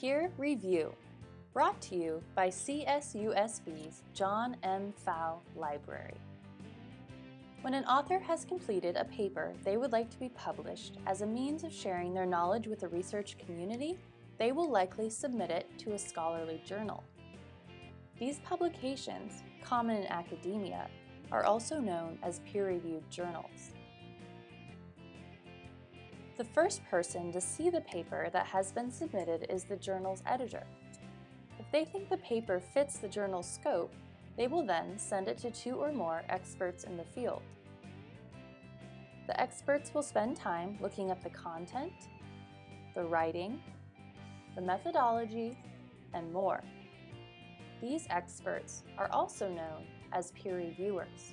Peer Review, brought to you by CSUSB's John M. Pfau Library. When an author has completed a paper they would like to be published as a means of sharing their knowledge with the research community, they will likely submit it to a scholarly journal. These publications, common in academia, are also known as peer-reviewed journals. The first person to see the paper that has been submitted is the journal's editor. If they think the paper fits the journal's scope, they will then send it to two or more experts in the field. The experts will spend time looking at the content, the writing, the methodology, and more. These experts are also known as peer reviewers.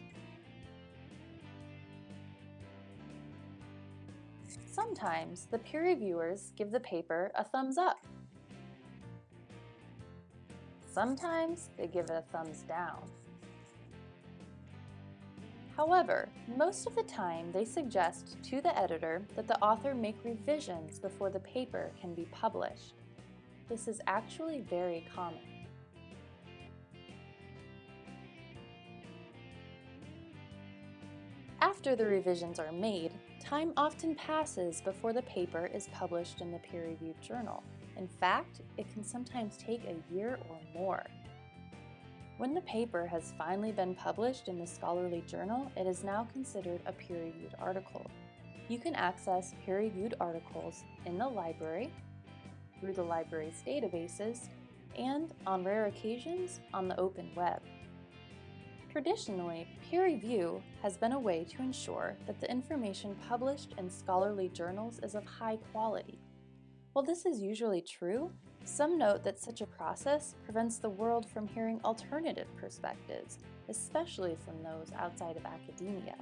Sometimes the peer reviewers give the paper a thumbs up. Sometimes they give it a thumbs down. However, most of the time they suggest to the editor that the author make revisions before the paper can be published. This is actually very common. After the revisions are made, time often passes before the paper is published in the peer-reviewed journal. In fact, it can sometimes take a year or more. When the paper has finally been published in the scholarly journal, it is now considered a peer-reviewed article. You can access peer-reviewed articles in the library, through the library's databases, and, on rare occasions, on the open web. Traditionally, peer review has been a way to ensure that the information published in scholarly journals is of high quality. While this is usually true, some note that such a process prevents the world from hearing alternative perspectives, especially from those outside of academia.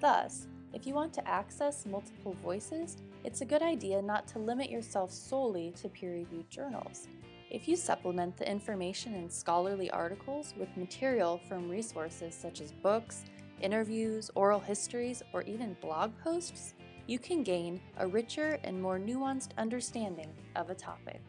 Thus, if you want to access multiple voices, it's a good idea not to limit yourself solely to peer-reviewed journals. If you supplement the information in scholarly articles with material from resources such as books, interviews, oral histories, or even blog posts, you can gain a richer and more nuanced understanding of a topic.